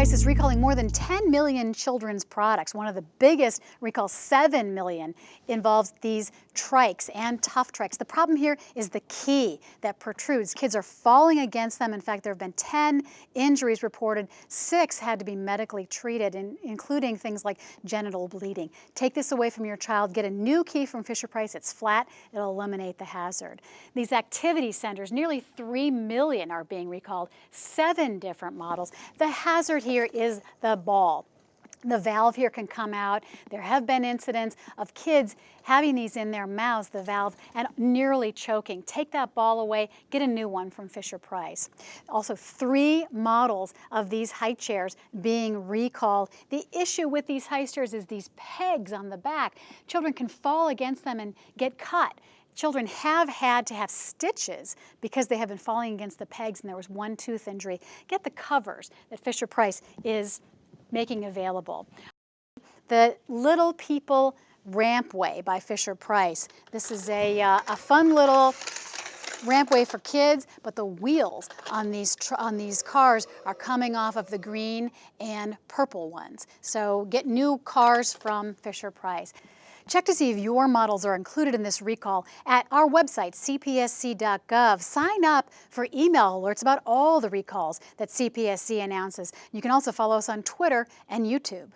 is recalling more than 10 million children's products. One of the biggest recalls, 7 million, involves these trikes and tough trikes. The problem here is the key that protrudes. Kids are falling against them. In fact, there have been 10 injuries reported. Six had to be medically treated, including things like genital bleeding. Take this away from your child. Get a new key from Fisher-Price. It's flat. It'll eliminate the hazard. These activity centers, nearly 3 million are being recalled, seven different models. The hazard here is the ball. The valve here can come out. There have been incidents of kids having these in their mouths, the valve, and nearly choking. Take that ball away, get a new one from Fisher-Price. Also, three models of these high chairs being recalled. The issue with these high chairs is these pegs on the back. Children can fall against them and get cut. Children have had to have stitches because they have been falling against the pegs and there was one tooth injury. Get the covers that Fisher-Price is making available. The Little People Rampway by Fisher-Price. This is a, uh, a fun little rampway for kids, but the wheels on these, on these cars are coming off of the green and purple ones. So get new cars from Fisher-Price. Check to see if your models are included in this recall at our website, cpsc.gov. Sign up for email alerts about all the recalls that CPSC announces. You can also follow us on Twitter and YouTube.